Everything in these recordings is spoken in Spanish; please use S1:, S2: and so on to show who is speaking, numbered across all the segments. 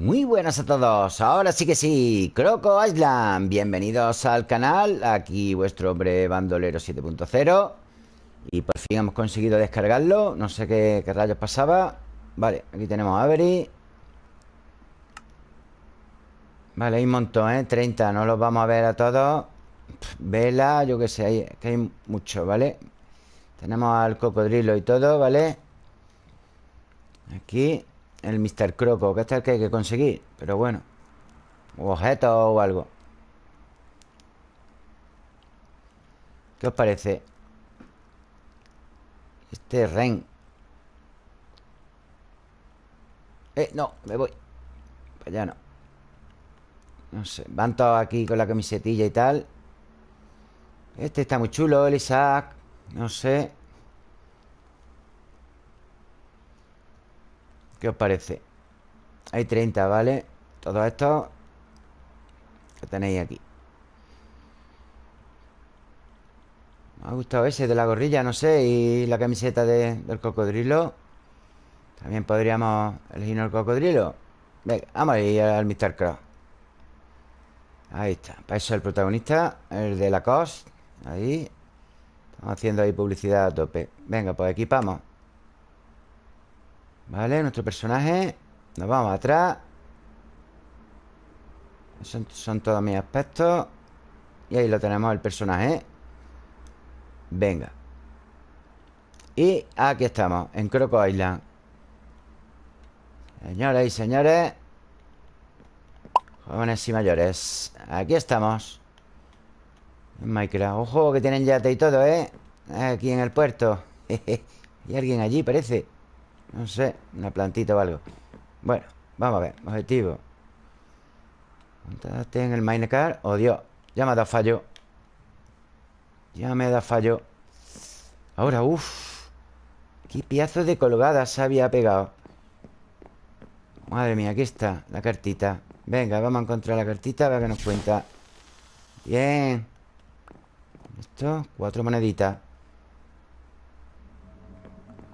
S1: Muy buenas a todos, ahora sí que sí, Croco Island, bienvenidos al canal, aquí vuestro hombre bandolero 7.0 Y por fin hemos conseguido descargarlo, no sé qué, rayos pasaba. Vale, aquí tenemos Avery. Vale, hay un montón, ¿eh? 30, no los vamos a ver a todos. Vela, yo qué sé, que hay mucho, ¿vale? Tenemos al cocodrilo y todo, ¿vale? Aquí el Mr. Croco, que este es el que hay que conseguir Pero bueno objetos o algo ¿Qué os parece? Este Ren Eh, no, me voy Pues allá no No sé, van todos aquí con la camisetilla y tal Este está muy chulo, el Isaac No sé ¿Qué os parece? Hay 30, ¿vale? Todo esto que tenéis aquí. Me ha gustado ese de la gorrilla, no sé Y la camiseta del cocodrilo. También podríamos elegir el cocodrilo. Venga, vamos a ir al Mr. Cross. Ahí está. Para eso el protagonista El de la COS Ahí. Estamos haciendo ahí publicidad a tope. Venga, pues equipamos Vale, nuestro personaje Nos vamos atrás. Son, son todos mis aspectos. Y ahí lo tenemos el personaje. Venga. Y aquí estamos En Croco Island. Señoras y señores. Jóvenes y mayores. Aquí estamos. En Minecraft. Ojo que tienen yate y todo, ¿eh? Aquí en el puerto. Y alguien allí parece no sé, una plantita o algo. Bueno, vamos a ver Objetivo. Montate en el minecar Oh, Dios Ya me ha dado fallo. Ya me ha dado fallo. Ahora, uff. Qué piazo de colgada se había pegado. Madre mía, aquí está la cartita. Venga, vamos a encontrar la cartita A ver qué nos cuenta. Bien. Esto, cuatro moneditas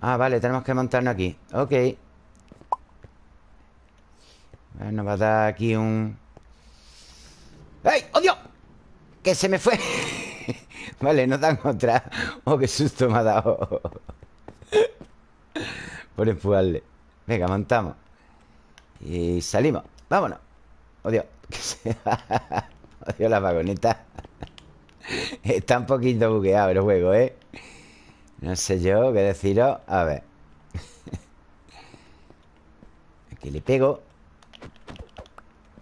S1: Ah, vale, tenemos que montarnos aquí Ok Nos va a dar aquí un... ¡Ay! ¡Oh, Dios! Que se me fue Vale, no dan otra Oh, qué susto me ha dado Por empujarle Venga, montamos Y salimos Vámonos ¡Oh, Dios! ¡Oh, Dios, la vagoneta! Está un poquito bugueado el juego, ¿eh? No sé yo qué deciros. A ver. Aquí le pego.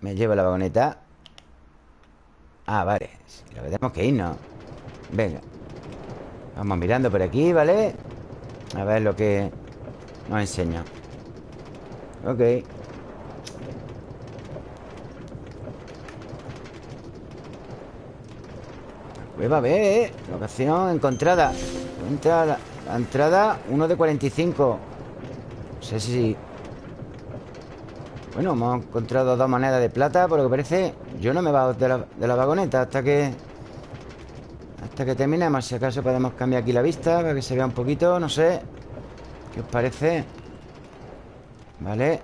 S1: Me llevo la vagoneta. Ah, vale. Lo que tenemos que irnos. Venga. Vamos mirando por aquí, ¿vale? A ver lo que nos enseña. Ok. Cueva B, ¿eh? Locación encontrada Entra la, entrada 1 de 45 No sé si... Bueno, hemos encontrado dos monedas de plata Por lo que parece. Yo no me bajo de la, de la vagoneta hasta que... Hasta que terminemos. Si acaso podemos cambiar aquí la vista Para que se vea un poquito, no sé. ¿Qué os parece? Vale.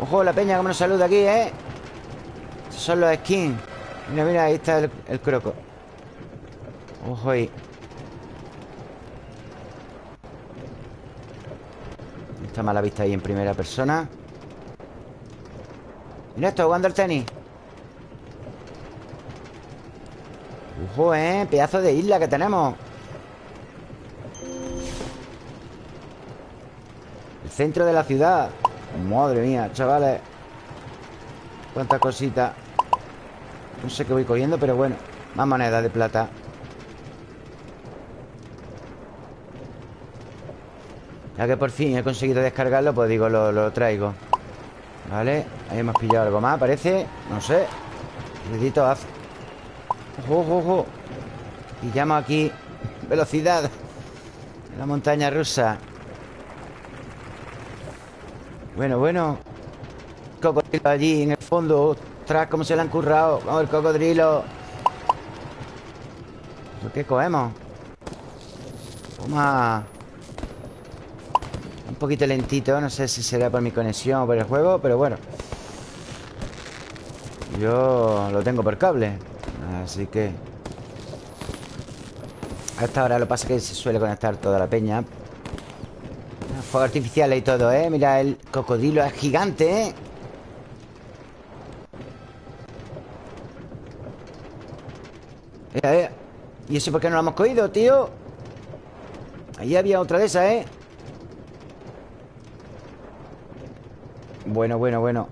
S1: Ojo, la peña como nos saluda aquí, ¿eh? Estos son los skins. Mira, mira, ahí está el, el croco. Ojo ahí Está mala vista ahí en primera persona. Mira esto, jugando al tenis Ojo, eh Pedazo de isla que tenemos. El centro de la ciudad. Madre mía, chavales. Cuántas cositas. No sé qué voy cogiendo, pero bueno Más monedas de plata Ya que por fin he conseguido descargarlo Pues digo, lo, traigo. Vale, ahí hemos pillado algo más, parece. No sé. Necesito haz. Ojo, ojo, ojo. Pillamos aquí. Velocidad. En la montaña rusa. Bueno, bueno. Cocodrilo allí en el fondo. Ostras, cómo se le han currado Vamos, el cocodrilo. ¿Qué cogemos? Toma Un poquito lentito No sé si será por mi conexión o por el juego Pero bueno Yo lo tengo por cable Así que A esta hora lo que pasa es que se suele conectar toda la peña Fuego artificiales y todo, ¿eh? Mira, el cocodrilo es gigante, ¿eh? ¿Y eso por qué no lo hemos cogido, tío? Ahí había otra de esas, ¿eh? Bueno, bueno, bueno.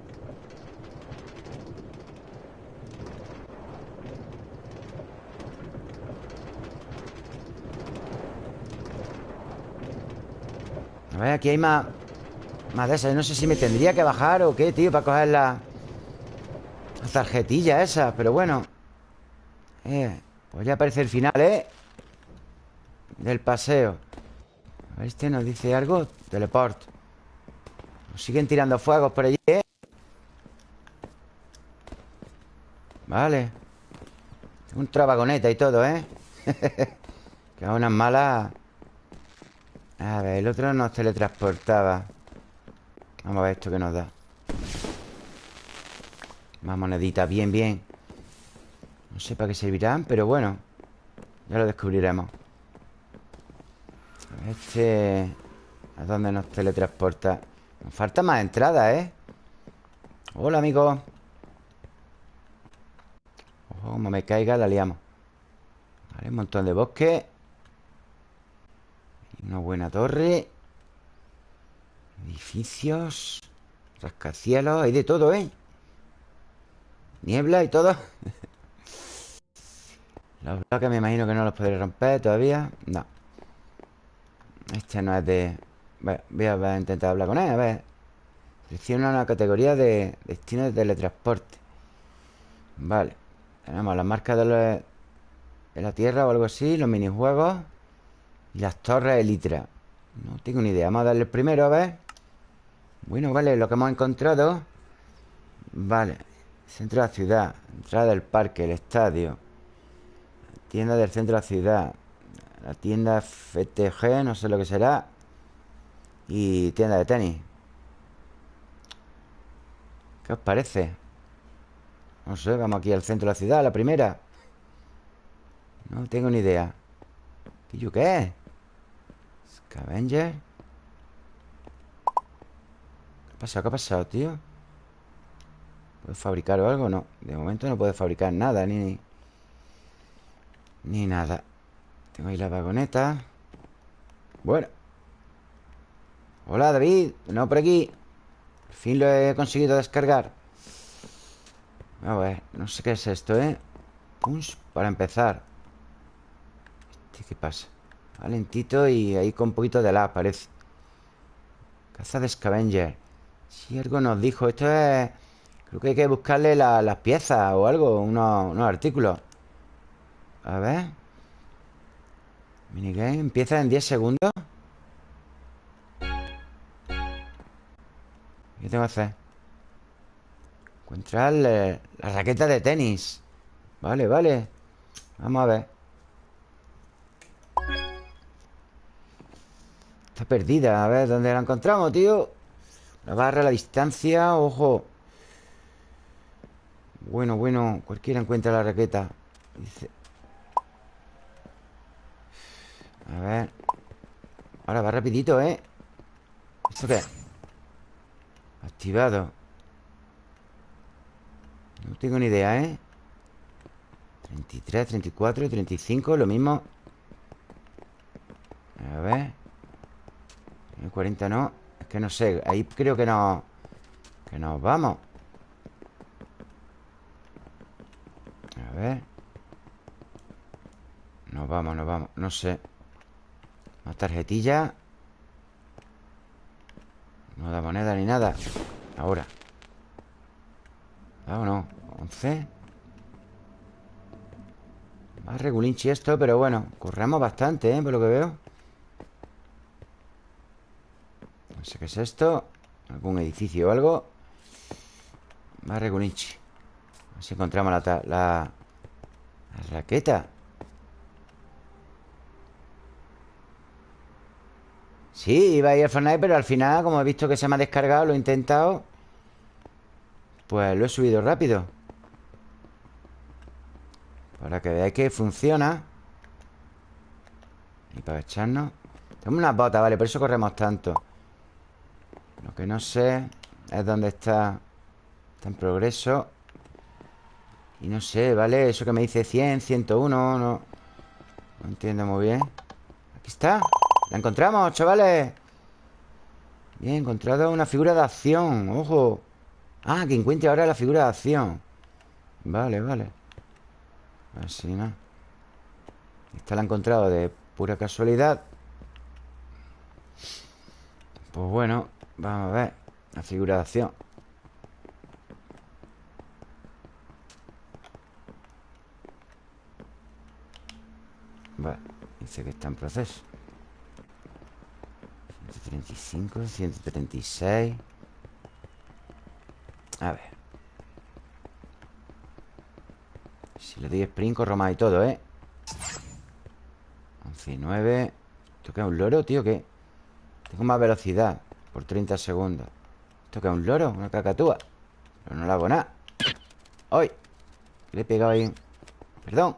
S1: A ver, aquí hay más Más de esas. No sé si me tendría que bajar o qué, tío Para coger la, la tarjetilla esa Pero bueno. Eh, Pues ya aparece el final, ¿eh? Del paseo. A ver, este nos dice algo. Teleport Siguen tirando fuegos por allí, ¿eh? Vale Un trabagoneta y todo, ¿eh? que unas malas a ver, el otro nos teletransportaba Vamos a ver esto que nos da Más moneditas, bien, bien No sé para qué servirán, pero bueno Ya lo descubriremos Este... ¿A dónde nos teletransporta? Falta más entradas, ¿eh? Hola, amigo. Ojo, como me caiga, la liamos. Vale, un montón de bosque. Una buena torre. Edificios. Rascacielos, hay de todo, ¿eh? Niebla y todo. Los bloques me imagino que no los podré romper todavía. No. Este no es de... Voy a, intentar hablar con él, a ver Selecciona una categoría de destino de teletransporte. Vale Tenemos las marcas de, de la Tierra o algo así Los minijuegos y las torres elitra No tengo ni idea Vamos a darle el primero, a ver Bueno, vale, lo que hemos encontrado. Vale Centro de la ciudad Entrada del parque, el estadio. Tienda del centro de la ciudad La tienda FTG, no sé lo que será Y tienda de tenis ¿Qué os parece? No sé, vamos aquí al centro de la ciudad, la primera No tengo ni idea ¿Y yo qué? Scavenger ¿Qué ha pasado? ¿Qué ha pasado, tío? ¿Puedo fabricar o algo? No, de momento no puedo fabricar nada Ni, ni nada Tengo ahí la vagoneta Bueno Hola, David. No, por aquí. Al fin lo he conseguido descargar. A ver, no sé qué es esto, ¿eh? Punch para empezar. ¿Este qué pasa? Valentito y ahí con un poquito de la parece. Caza de scavenger. Si algo nos dijo. Esto es... Creo que hay que buscarle las piezas o algo Unos, artículos. A ver. Minigame Empieza en 10 segundos ¿Qué tengo que hacer? Encontrar la raqueta de tenis Vale, vale Vamos a ver Está perdida. A ver, ¿dónde la encontramos, tío? La barra, la distancia, ojo. Bueno, bueno. Cualquiera encuentra la raqueta. A ver. Ahora va rapidito, ¿eh? ¿Esto qué? Activado. No tengo ni idea, ¿eh? 33, 34, 35, lo mismo. A ver. El 40 no Es que no sé Ahí creo que no Que nos vamos A ver Nos vamos, nos vamos No sé Más tarjetilla No da moneda ni nada. Ahora. Vámonos 11 Más regulinchi esto Pero bueno Corremos bastante, ¿eh? Por lo que veo. No sé qué es esto. Algún edificio o algo. Más Regunichi A ver si encontramos la, la, la, raqueta Sí, iba a ir al Fortnite, pero al final, como he visto que se me ha descargado, lo he intentado Pues lo he subido rápido. Para que veáis que funciona. Y para echarnos. Tenemos unas botas, vale, por eso corremos tanto. Lo que no sé Es dónde está. Está en progreso. Y no sé, ¿vale? Eso que me dice 100, 101 No, no entiendo muy bien. Aquí está La encontramos, chavales. Bien, he encontrado una figura de acción Ojo. Ah, que encuentre ahora la figura de acción. Vale, vale. Así, ¿no? Esta la he encontrado de pura casualidad. Pues bueno Vamos a ver La figura de acción. Vale, dice que está en proceso 135, 136 A ver Si le doy sprint corro más y todo, ¿eh? 11 y 9 ¿Esto qué es un loro, tío? ¿Qué? Tengo más velocidad Por 30 segundos ¿Esto qué es un loro? Una cacatúa Pero no le hago nada ¡Ay! Le he pegado ahí Perdón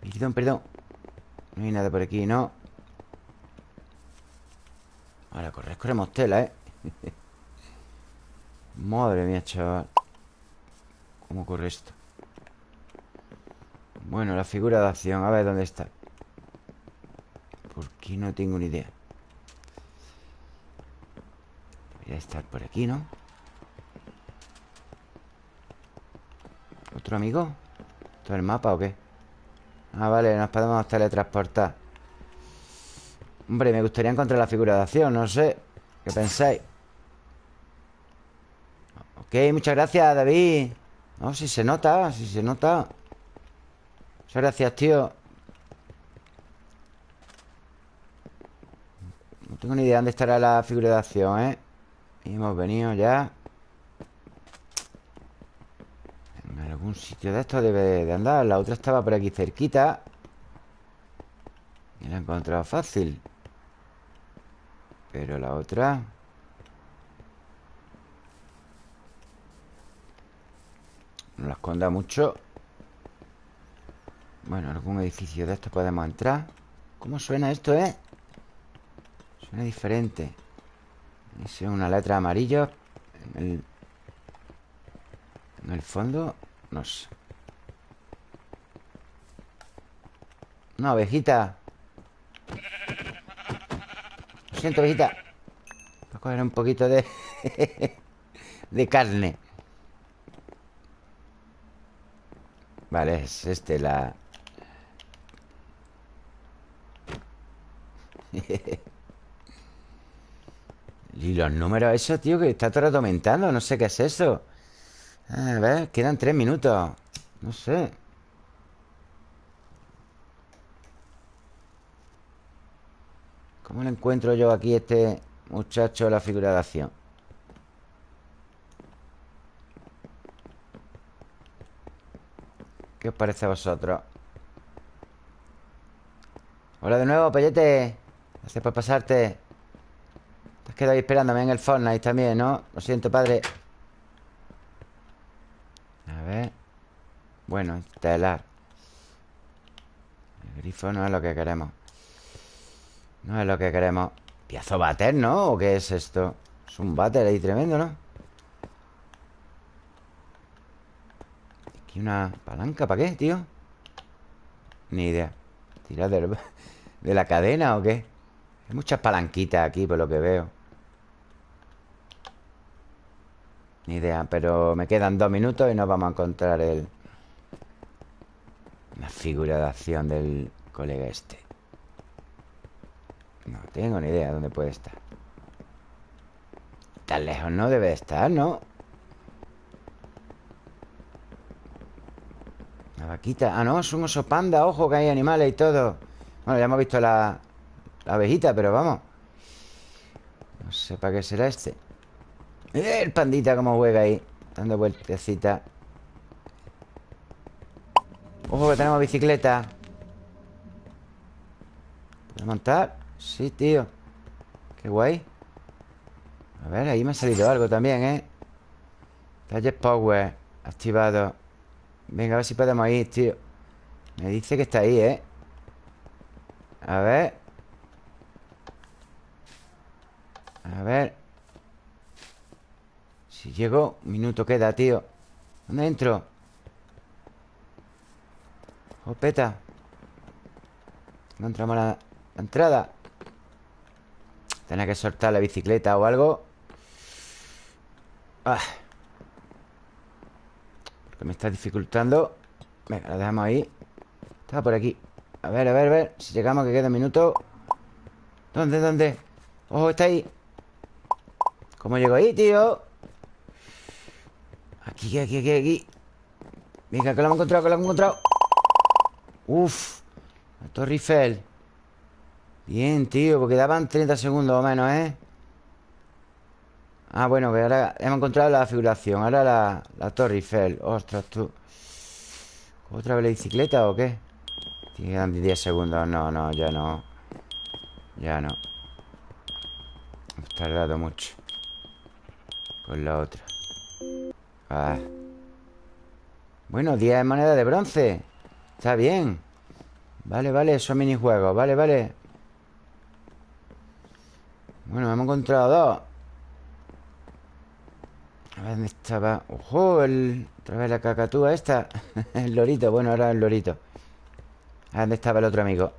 S1: Perdón, perdón No hay nada por aquí, ¿no? Ahora, correr, corremos tela, ¿eh? Madre mía, chaval ¿Cómo ocurre esto? Bueno, la figura de acción A ver dónde está Por qué no tengo ni idea Debería estar por aquí, ¿no? ¿Otro amigo? ¿Todo el mapa o qué? Ah, vale, nos podemos teletransportar Hombre, me gustaría encontrar la figura de acción No sé, ¿qué pensáis? Ok, muchas gracias, David. No, si se nota, si se nota. Muchas gracias, tío. No tengo ni idea dónde estará la figura de acción, ¿eh? Y hemos venido ya. Un sitio de esto debe de andar. La otra estaba por aquí cerquita. Y la he encontrado fácil Pero la otra... No la esconda mucho. Bueno, algún edificio de estos podemos entrar. ¿Cómo suena esto, eh? Suena diferente. Es una letra amarilla En el... En el fondo. No sé. Una ovejita Lo siento, Voy a coger un poquito de... de carne. Vale, es este la... y los números eso, tío, que está todo aumentando No sé qué es eso. A ver, quedan tres minutos. No sé ¿Cómo le encuentro yo aquí a este muchacho la figura de acción? ¿Qué os parece a vosotros? Hola de nuevo, Pellete Gracias por pasarte Te has quedado ahí esperándome en el Fortnite también, ¿no? Lo siento, padre Bueno, estelar El grifo no es lo que queremos No es lo que queremos Piazo bater, ¿no? ¿O qué es esto? Es un bater ahí tremendo, ¿no? Aquí una palanca, ¿para qué, tío? Ni idea ¿Tirar de la cadena o qué? Hay muchas palanquitas aquí, por lo que veo Ni idea, pero me quedan dos minutos y nos vamos a encontrar el... La figura de acción del colega este No tengo ni idea dónde puede estar. Tan lejos no debe estar, ¿no? La vaquita. Ah, no, es un oso panda. Ojo que hay animales y todo. Bueno, ya hemos visto la, la abejita Pero vamos. No sé para qué será este. El pandita como juega ahí Dando vueltecita. Ojo que tenemos bicicleta. ¿Puedo montar? Sí, tío. Qué guay. A ver, ahí me ha salido algo también, ¿eh? Gadget Power Activado. Venga, a ver si podemos ir, tío. Me dice que está ahí, ¿eh? A ver. A ver. Si llego Un minuto queda, tío. ¿Dónde entro? Opeta No entramos a la, entrada Tenía que soltar la bicicleta o algo. Ah. Porque me está dificultando. Venga, la dejamos ahí. Estaba por aquí. A ver, a ver, a ver. Si llegamos que queda un minuto. ¿Dónde, dónde? ¡Ojo, está ahí! ¿Cómo llego ahí, tío? Aquí, aquí, aquí, aquí. Venga, que lo hemos encontrado, que lo hemos encontrado. Uf. La Torre Eiffel Bien, tío, porque daban 30 segundos o menos, ¿eh? Ah, bueno, que ahora hemos encontrado la figuración. Ahora la, la Torre Eiffel. Ostras, tú. ¿Otra vez la bicicleta o qué? Quedan 10 segundos. No, no, ya no. Ya no. Hemos tardado mucho Con la otra. Ah. Bueno, 10 monedas de bronce. Está bien. Vale, vale, esos minijuegos. Vale, vale Bueno, hemos encontrado dos. A ver dónde estaba ¡Ojo! Otra vez la cacatúa esta. El lorito, bueno, ahora el lorito. A ver dónde estaba el otro amigo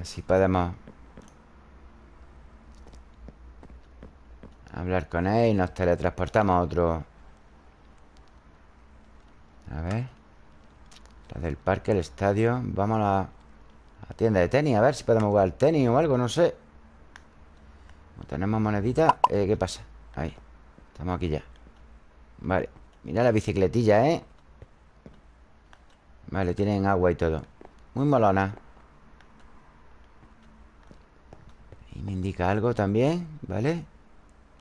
S1: Así podemos Hablar con él y nos teletransportamos a otro. A ver. La del parque, el estadio. Vamos a tienda de tenis A ver si podemos jugar al tenis o algo, no sé Tenemos monedita eh, ¿Qué pasa? Ahí Estamos aquí ya Vale Mira la bicicletilla, ¿eh? Vale, tienen agua y todo Muy molona Y me indica algo también ¿Vale?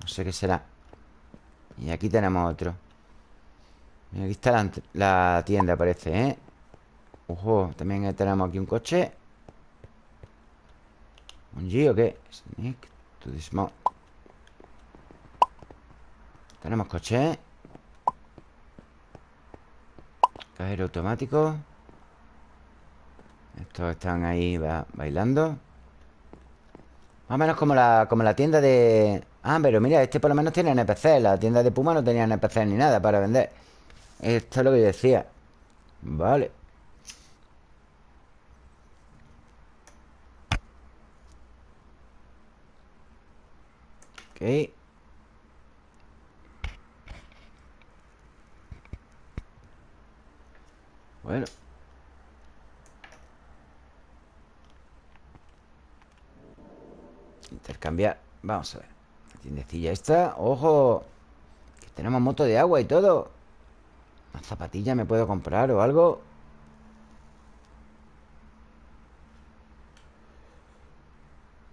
S1: No sé qué será Y aquí tenemos otro Aquí está la, tienda, parece, ¿eh? Ojo, también tenemos aquí un coche ¿Un G o qué? Sneak to the Tenemos coche. Cajero automático. Estos están ahí bailando. Más o menos como la, como la tienda de... Ah, pero mira, este por lo menos tiene NPC La tienda de Puma no tenía NPC ni nada para vender. Esto es lo que yo decía. Vale Ok. Bueno. Intercambiar. Vamos a ver. Tiendecilla esta. ¡Ojo! Que tenemos moto de agua y todo. ¿Una zapatilla me puedo comprar o algo?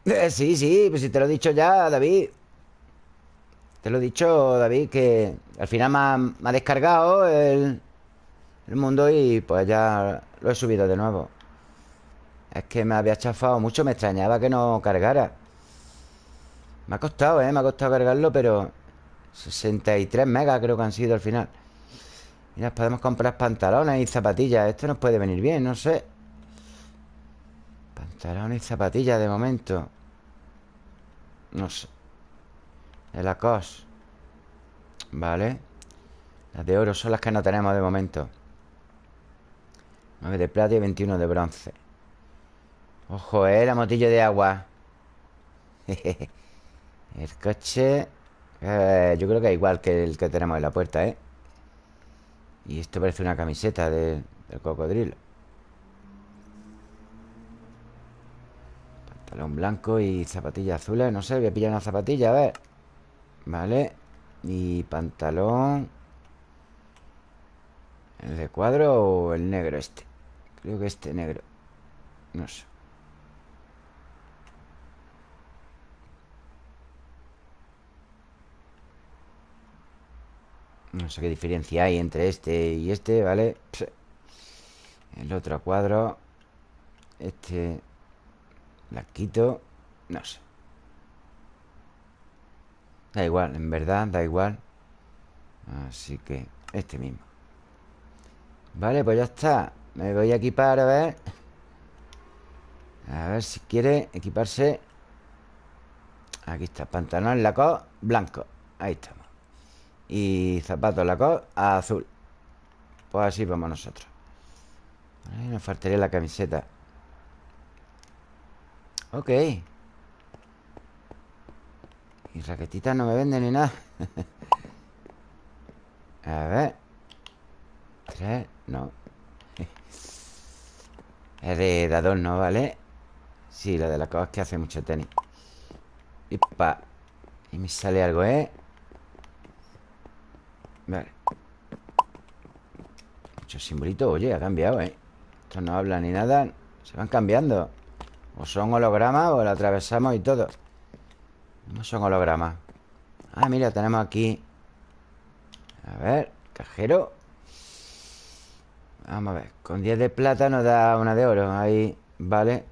S1: Eh, sí, sí, pues si te lo he dicho ya, David Te lo he dicho, David, que al final me ha, descargado el, el mundo y pues ya lo he subido de nuevo. Es que me había chafado mucho, me extrañaba que no cargara. Me ha costado, ¿eh? Me ha costado cargarlo, pero 63 megas creo que han sido al final. Mira, podemos comprar pantalones y zapatillas. Esto nos puede venir bien, no sé. Pantalones y zapatillas de momento. No sé El Lacoste Vale Las de oro son las que no tenemos de momento. 9 de plata y 21 de bronce. Ojo, eh, la motillo de agua. El coche eh, Yo creo que es igual que el que tenemos en la puerta, ¿eh? Y esto parece una camiseta del cocodrilo. Pantalón blanco y zapatillas azules No sé, voy a pillar una zapatilla, a ver Vale Y pantalón ¿El de cuadro o el negro este? Creo que este negro. No sé. No sé qué diferencia hay entre este y este, ¿vale? El otro cuadro Este La quito No sé Da igual, en verdad, da igual. Así que este mismo. Vale, pues ya está. Me voy a equipar, a ver. A ver si quiere equiparse. Aquí está, pantalón Lacoste blanco. Ahí estamos. Y zapatos Lacoste azul. Pues así vamos nosotros. Nos faltaría la camiseta. Ok Y raquetitas no me venden ni nada. A ver. Tres, no. Es de, de ¿no? ¿vale? Sí, la de la cosa es que hace mucho tenis. Y pa Y me sale algo, ¿eh? Vale. Muchos simbolitos Oye, ha cambiado, ¿eh? Esto no habla ni nada. Se van cambiando. O son hologramas o lo atravesamos y todo No son hologramas. Ah, mira, tenemos aquí A ver, cajero. Vamos a ver Con 10 de plata nos da una de oro Ahí, vale.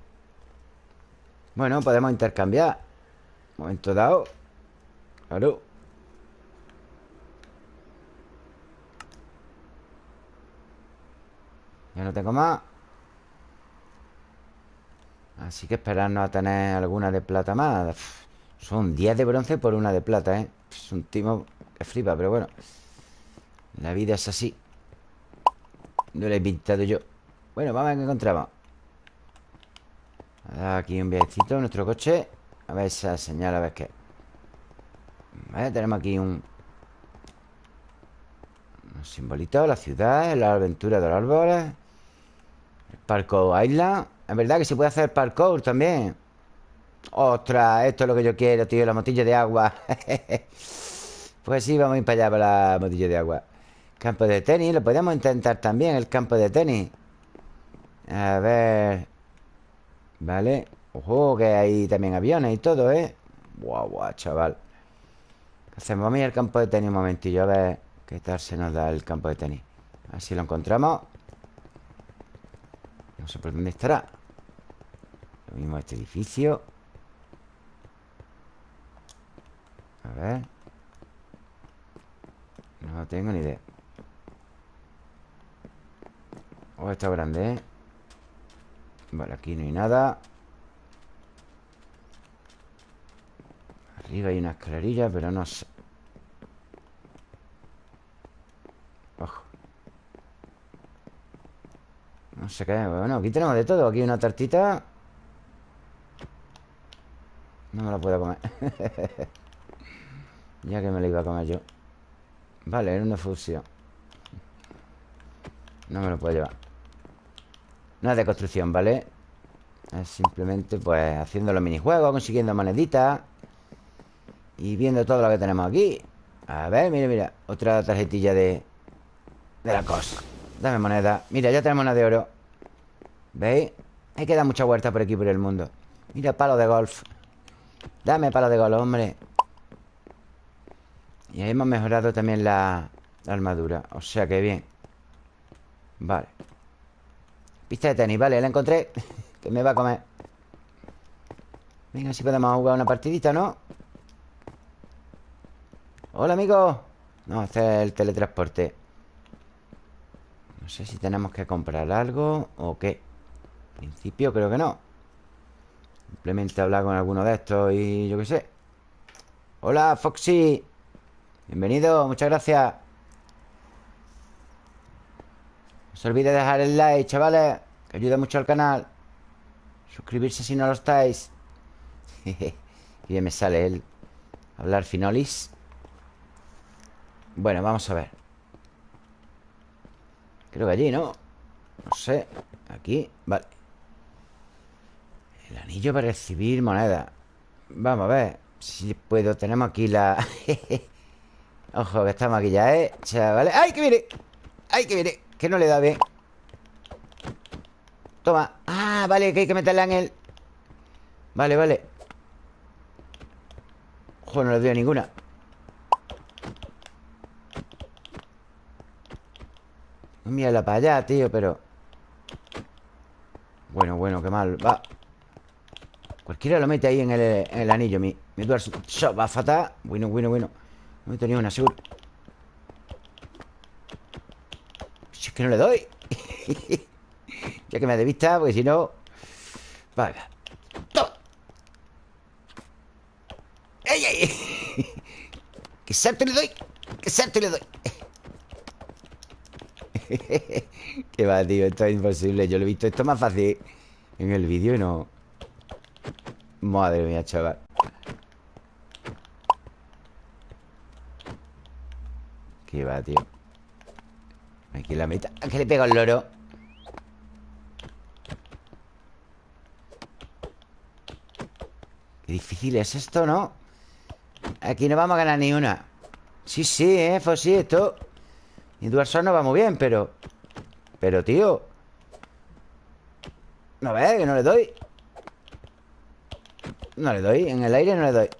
S1: Bueno, podemos intercambiar. Momento dado. Claro. Ya no tengo más. Así que esperarnos a tener alguna de plata más Son 10 de bronce por una de plata, ¿eh? Es un timo que flipa, pero bueno. La vida es así. No la he pintado yo. Bueno, vamos a ver qué encontramos. Aquí un viajecito Nuestro coche. A ver esa señal, a ver qué. Tenemos aquí un Un simbolito La ciudad, la aventura de los árboles. El Parkour Island. Es verdad que se puede hacer parkour también Ostras, esto es lo que yo quiero, tío La motilla de agua. Pues sí, vamos a ir para allá Para la motilla de agua. Campo de tenis, lo podemos intentar también El campo de tenis. A ver. Vale. Ojo, que hay también aviones y todo, ¿eh? Guau, guau, chaval. Hacemos Vamos a ir al campo de tenis un momentillo A ver qué tal se nos da el campo de tenis. A ver si lo encontramos. No sé por dónde estará. Lo mismo este edificio A ver. No tengo ni idea. Oh, está grande, ¿eh? Vale, aquí no hay nada. Arriba hay una escalerilla, pero no sé. Ojo. No sé qué Bueno, aquí tenemos de todo. Aquí una tartita. No me la puedo comer Ya que me la iba a comer yo. Vale, era una fusión. No me lo puedo llevar. No es de construcción, ¿vale? Es simplemente, pues, haciendo los minijuegos Consiguiendo moneditas y viendo todo lo que tenemos aquí. A ver, mira, mira Otra tarjetilla de... De la cosa Dame moneda. Mira, ya tenemos una de oro. ¿Veis? Hay que dar mucha vuelta por aquí, por el mundo. Mira, palo de golf. Dame palo de golf, hombre Y hemos mejorado también la, la armadura. O sea que bien. Vale. Pista de tenis, vale, la encontré. Que me va a comer. Venga, si podemos jugar una partidita, ¿no? Hola, amigo. No, este es el teletransporte. No sé si tenemos que comprar algo O qué. En principio creo que no. Simplemente hablar con alguno de estos Y yo qué sé. Hola, Foxy Bienvenido, muchas gracias. No se olvide dejar el like, chavales Que ayuda mucho al canal. Suscribirse si no lo estáis. Y bien me sale el Hablar finolis. Bueno, vamos a ver. Creo que allí, ¿no? No sé Aquí, vale. El anillo para recibir moneda. Vamos a ver Si puedo, tenemos aquí la... Ojo, que estamos aquí ya, ¿eh? Chavales ¡Ay, que viene! ¡Ay, que viene! Que no le da bien. Toma. Ah, vale, que hay que meterla en el... Vale, vale. Ojo, no le doy ninguna. Mírala para allá, tío, pero... Bueno, bueno, qué mal. Va. Cualquiera lo mete ahí en el, anillo Mi, mi dual va fatal. Bueno, bueno, bueno No he tenido una, seguro Si es que no le doy Ya que me de vista Porque si no Vale ¡Toma! ¡Ey, ey! ¡Que salto le doy! ¡Que salto le doy! Qué va, tío, esto es imposible Yo lo he visto esto más fácil en el vídeo y no... Madre mía, chaval Qué va, tío. Aquí la mitad ¿A qué le pego al loro? Qué difícil es esto, ¿no? Aquí no vamos a ganar ni una. Sí, sí, eh, sí, esto. Mi Dual no va muy bien, pero Pero, tío. No ves, que no le doy No le doy, en el aire no le doy.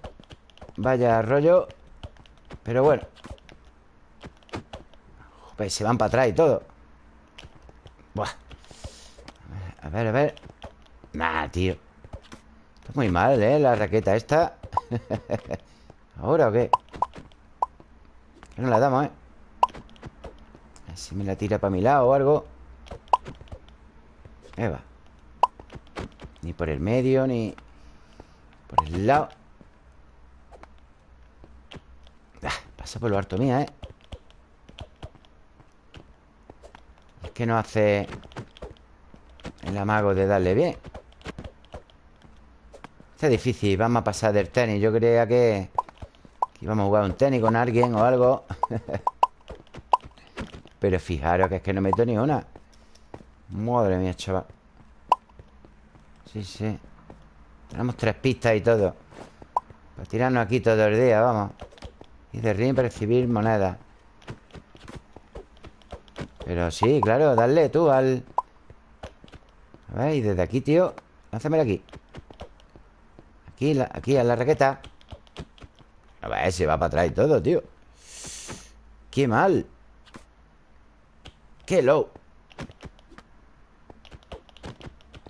S1: Vaya rollo Pero bueno Pues se van para atrás y todo Buah A ver, a ver Nah, tío Está muy mal, ¿eh? La raqueta esta ¿Ahora o qué? No la damos, ¿eh? Si me la tira para mi lado o algo Eva Ni por el medio, ni Por el lado ah, Pasa por lo harto mía, ¿eh? Que no hace El amago de darle bien. Está difícil Vamos a pasar del tenis. Yo creía que y vamos a jugar un tenis con alguien o algo. Pero fijaros que es que no meto ni una. Madre mía, chaval. Sí, sí. Tenemos tres pistas y todo. Para tirarnos aquí todo el día, vamos. Y de ring recibir monedas Pero sí, claro, dale tú al... A ver, y desde aquí, tío Lánzamelo aquí. Aquí, aquí a la raqueta. A ver, se va para atrás y todo, tío. Qué mal. Qué low.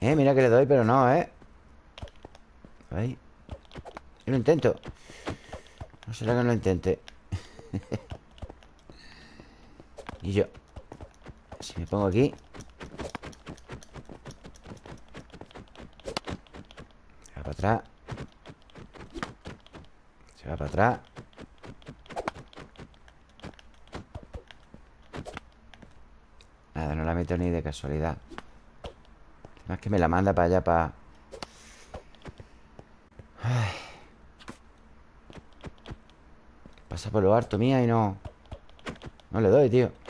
S1: Eh, mira que le doy, pero no, ¿eh? Ahí. Yo lo intento. No será que no lo intente. Y yo Si me pongo aquí. Va para atrás. Para atrás. Nada, no la meto ni de casualidad. Más que me la manda para allá, para... Pasa por lo harto mía y no... No le doy, tío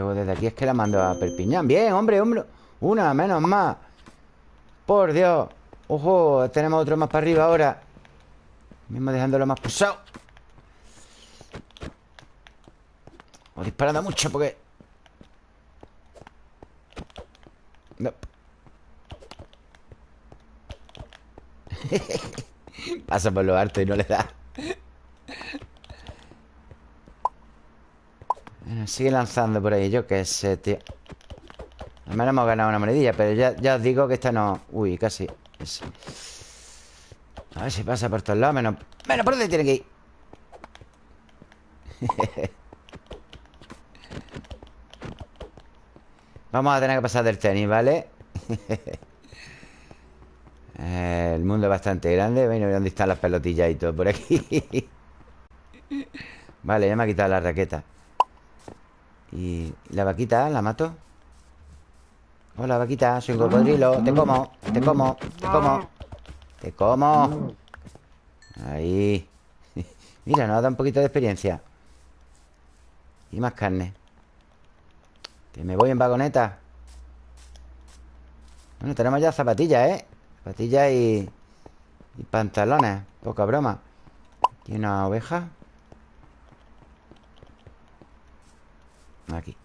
S1: Y luego desde aquí es que la mando a Perpiñán. Bien, hombre, hombre. Una, menos más Por Dios. Ojo, tenemos otro más para arriba ahora. Mismo dejándolo más pulsado. O disparando mucho porque... No. Pasa por lo harto y no le da bueno, Sigue lanzando por ahí Yo qué sé, tío. Al menos hemos ganado una monedilla Pero ya, ya os digo que esta no... Uy, casi. A ver si pasa por todos lados Menos, menos por dónde tiene que ir. Vamos a tener que pasar del tenis, ¿vale? El mundo es bastante grande Bueno, ¿dónde están las pelotillas y todo? Por aquí. Vale, ya me ha quitado la raqueta ¿Y la vaquita? ¿La mato? Hola, vaquita, soy un cocodrilo. Te como, te como, te como Te como. Ahí. Mira, nos da un poquito de experiencia. Y más carne. Que me voy en vagoneta. Bueno, tenemos ya zapatillas, ¿eh? Zapatillas y... Y pantalones. Poca broma. Aquí una oveja Aquí.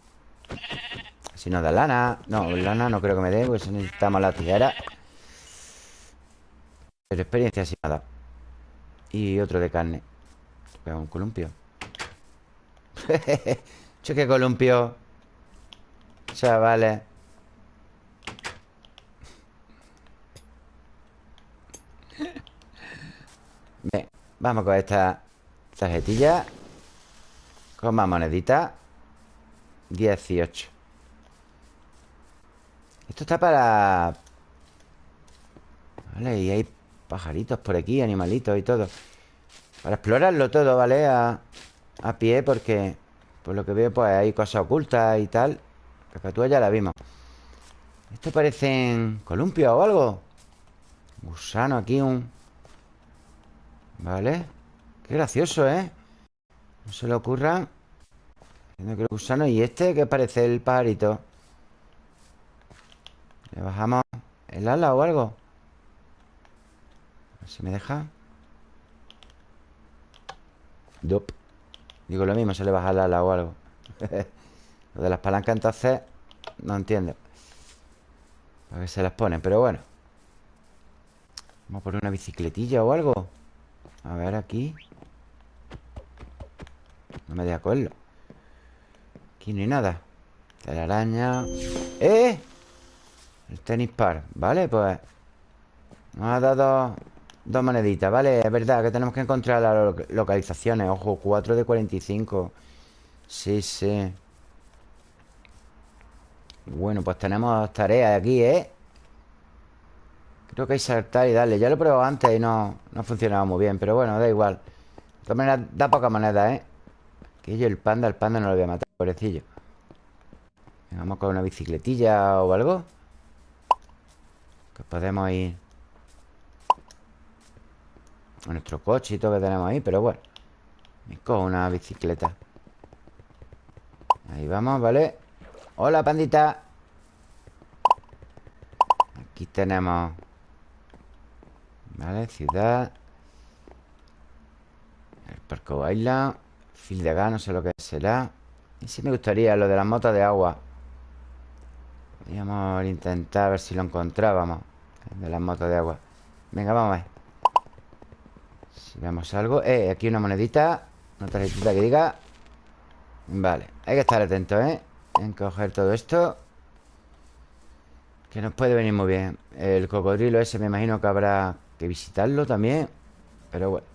S1: Si nos da lana. No, lana no creo que me dé Pues necesitamos la tijera. Pero experiencia sí nada Y otro de carne. Un columpio. Choque columpio. Chavales Bien, vamos con esta tarjetilla. Con más moneditas. 18 Esto está para... Vale, y hay pajaritos por aquí, animalitos y todo. Para explorarlo todo, ¿vale? A, a pie porque... Por lo que veo, pues hay cosas ocultas y tal Cacatúa ya la vimos. Esto parecen columpios o algo. Gusano aquí, un... Vale. Qué gracioso, ¿eh? No se le ocurra que gusano Y este que parece el pajarito. Le bajamos el ala o algo. A ver si me deja. Dup. Digo lo mismo, se le baja el ala o algo. Lo de las palancas entonces No entiendo. A ver se las ponen, pero bueno. Vamos a poner una bicicletilla o algo. A ver aquí. No me deja cogerlo Aquí no hay nada. La araña. ¡Eh! El tenis par. Vale, pues Nos ha dado dos moneditas Vale, es verdad que tenemos que encontrar las localizaciones. Ojo, 4 de 45 Sí, sí. Bueno, pues tenemos tareas aquí, ¿eh? Creo que hay saltar y darle. Ya lo he probado antes y no, no ha funcionado muy bien Pero bueno, da igual. De da poca moneda, ¿eh? Que yo el panda, el panda no lo voy a matar Pobrecillo Vamos con una bicicletilla o algo Que podemos ir A nuestro coche y todo que tenemos ahí Pero bueno Me cojo una bicicleta. Ahí vamos, ¿vale? Hola, pandita. Aquí tenemos Vale, ciudad. El Parco Island Fil de gas, no sé lo que será Y sí me gustaría lo de las motos de agua. Podríamos intentar ver si lo encontrábamos De las motos de agua. Venga, vamos a ver. Si vemos algo. Eh, aquí una monedita. Una tarjetita que diga. Vale, hay que estar atentos, ¿eh? En coger todo esto. Que nos puede venir muy bien. El cocodrilo ese me imagino que habrá que visitarlo también. Pero bueno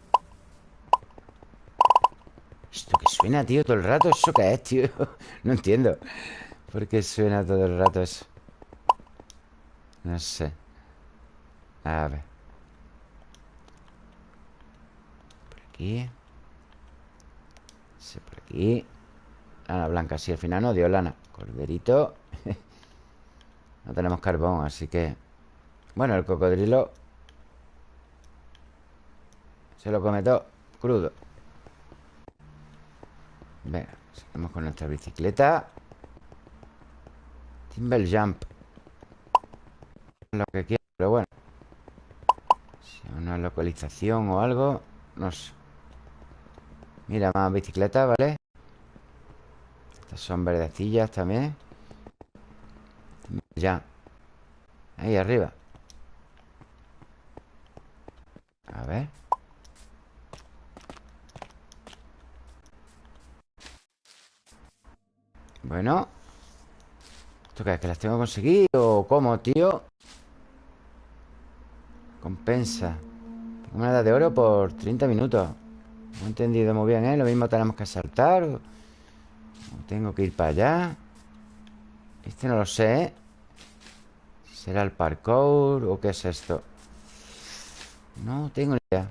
S1: Esto que suena, tío, todo el rato ¿Eso qué es, tío? No entiendo. ¿Por qué suena todo el rato eso? No sé. A ver. Por aquí. Ese por aquí. Lana blanca, sí, al final no dio lana. Corderito. No tenemos carbón, así que. Bueno, el cocodrilo. Se lo come todo crudo Venga, seguimos con nuestra bicicleta. Timber Jump. Lo que quiera, pero bueno. Si una localización o algo No sé Mira, más bicicletas, ¿vale? Estas son verdecillas también. Ya Ahí arriba. A ver Bueno ¿Esto qué es? ¿Que las tengo que conseguir? ¿O cómo, tío? Compensa Tengo moneda de oro por 30 minutos No he entendido muy bien, ¿eh? Lo mismo tenemos que saltar tengo que ir para allá Este no lo sé, ¿eh? ¿Será el parkour o qué es esto? No tengo ni idea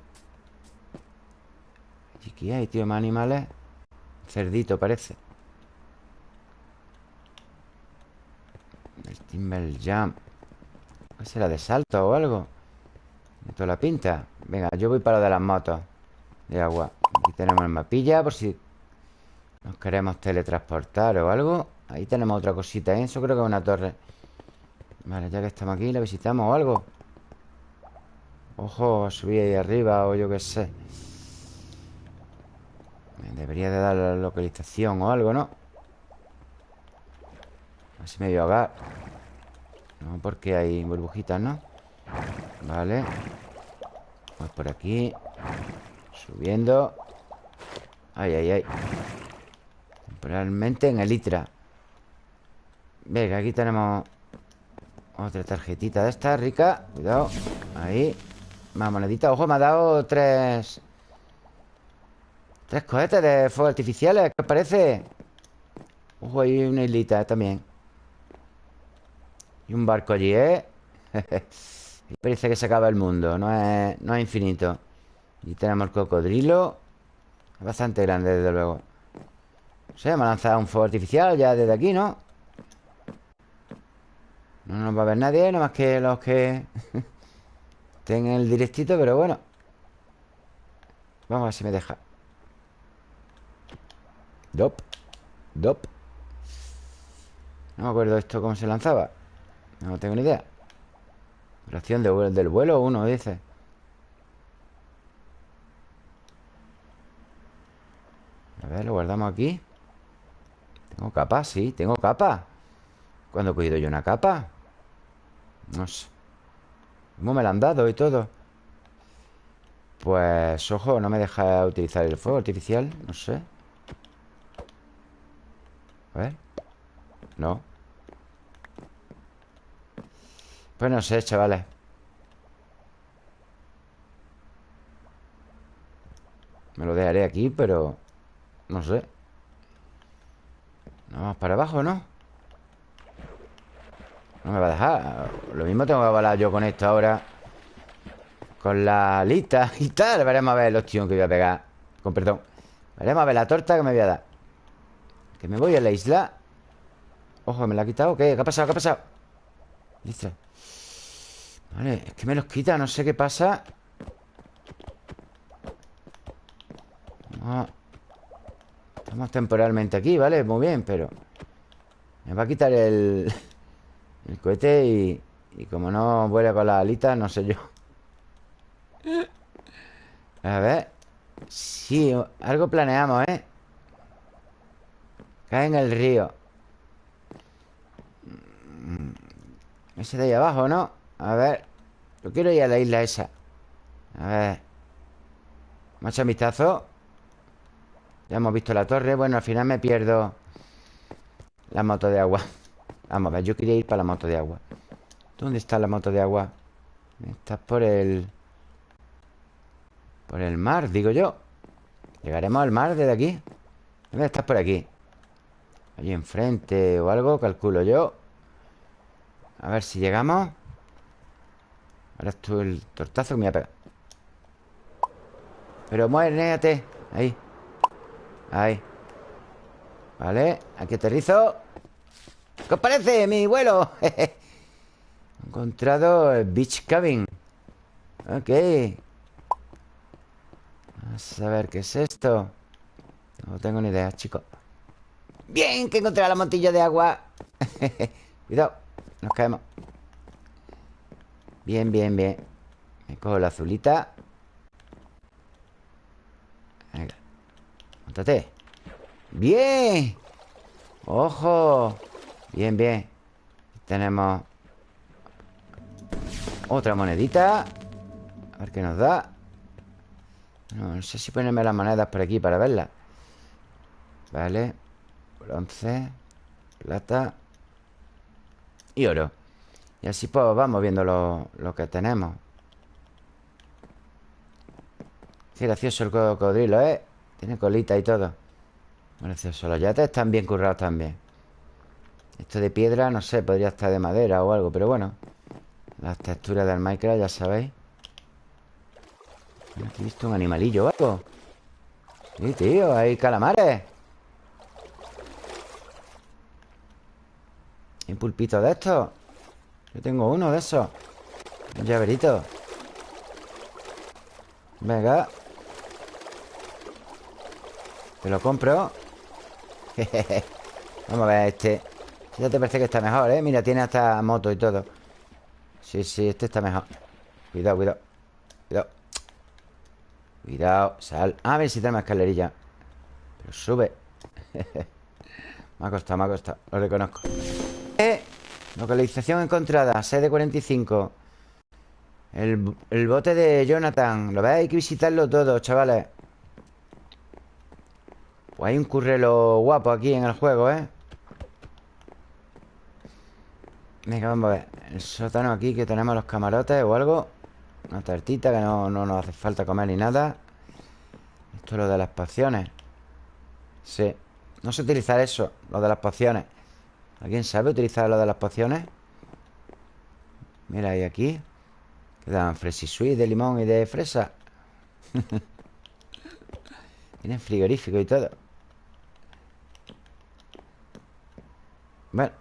S1: ¿Y aquí hay, tío? Más animales Cerdito parece El Timber Jump ¿Qué será de salto o algo? De toda la pinta Venga, yo voy para lo de las motos De agua Aquí tenemos el mapilla por si Nos queremos teletransportar o algo Ahí tenemos otra cosita, ¿eh? Eso creo que es una torre Vale, ya que estamos aquí ¿La visitamos o algo? Ojo, subir ahí arriba O yo qué sé Debería de dar la localización o algo, ¿no? Así me voy a ahogar No, porque hay burbujitas, ¿no? Vale. Vamos por aquí. Subiendo. Ay, ay, ay. Temporalmente en el Itra. Venga, aquí tenemos Otra tarjetita de esta rica. Cuidado. Ahí. Más moneditas Ojo, me ha dado tres Tres cohetes de fuego artificiales ¿Qué os parece? Ojo, hay una islita también Y un barco allí, ¿eh? Parece que se acaba el mundo No es, no es infinito. Y tenemos el cocodrilo Bastante grande, desde luego. No sé, me ha lanzado un fuego artificial Ya desde aquí, ¿no? No nos va a ver nadie Nada más que los que Estén en el directito, pero bueno. Vamos a ver si me deja. Dop Dop. No me acuerdo esto cómo se lanzaba No tengo ni idea. Relación de, del vuelo uno, dice. A ver, lo guardamos aquí. Tengo capa, sí, tengo capa. ¿Cuándo he cogido yo una capa? No sé. ¿Cómo me la han dado y todo? Pues, ojo, no me deja utilizar el fuego artificial No sé. A ver. No Pues no sé, chavales Me lo dejaré aquí, pero... No sé Vamos para abajo, ¿no? No me va a dejar Lo mismo tengo que avalar yo con esto ahora Con la lista y tal Veremos a ver los tíos que voy a pegar Con perdón Veremos a ver la torta que me voy a dar Que me voy a la isla Ojo, ¿me la ha quitado? ¿Qué? ¿Qué ha pasado? ¿Qué ha pasado? Listo Vale, es que me los quita No sé qué pasa Estamos temporalmente aquí, ¿vale? Muy bien, pero Me va a quitar el... El cohete y, y como no vuela con las alitas, no sé yo. A ver. Sí, algo planeamos, ¿eh? Cae en el río. Mm, ese de ahí abajo, ¿no? A ver. Yo quiero ir a la isla esa. A ver. Macho vistazo. Ya hemos visto la torre. Bueno, al final me pierdo la moto de agua. Vamos a ver, yo quería ir para la moto de agua ¿Dónde está la moto de agua? Estás por el... Por el mar, digo yo ¿Llegaremos al mar desde aquí? ¿Dónde estás por aquí? Allí enfrente o algo, calculo yo A ver si llegamos Ahora esto el tortazo que me voy a pegar. Pero muérete Ahí. Ahí. Vale, aquí aterrizo. ¿Qué os parece mi vuelo? He encontrado el Beach Cabin. Ok. Vamos a ver qué es esto. No tengo ni idea, chicos. Bien, que encontré la montilla de agua. Cuidado, nos caemos Bien, bien, bien. Me cojo la azulita. Venga. Montate. Bien. ¡Ojo! Bien, bien. Tenemos Otra monedita. A ver qué nos da. No, sé si ponerme las monedas por aquí para verlas. Vale. Bronce Plata Y oro Y así pues vamos viendo lo, lo que tenemos Qué gracioso el cocodrilo, ¿eh? Tiene colita y todo Gracioso Los yates están bien currados también esto de piedra, no sé, podría estar de madera o algo, pero bueno. Las texturas del Minecraft, ya sabéis. Aquí he visto un animalillo o algo. Sí, tío, hay calamares. Hay un pulpito de estos. Yo tengo uno de esos. Un llaverito. Venga. Te lo compro. Vamos a ver este. Ya te parece que está mejor, ¿eh? Mira, tiene hasta moto y todo Sí, sí, este está mejor Cuidado, cuidado Cuidado Cuidado, sal A ver si tenemos escalerilla Pero sube Me ha costado, me ha costado Lo reconozco Localización encontrada Sede 45 el, el bote de Jonathan Lo veis, hay que visitarlo todo, chavales. Pues hay un currelo guapo aquí en el juego, ¿eh? Venga, vamos a ver. El sótano aquí que tenemos los camarotes o algo. Una tartita que no, no nos hace falta comer ni nada. Esto es lo de las pociones. Sí. No sé utilizar eso, lo de las pociones ¿Alguien sabe utilizar lo de las pociones? Mira, y aquí. Quedan fresisui de limón y de fresa. Tienen frigorífico y todo. Bueno.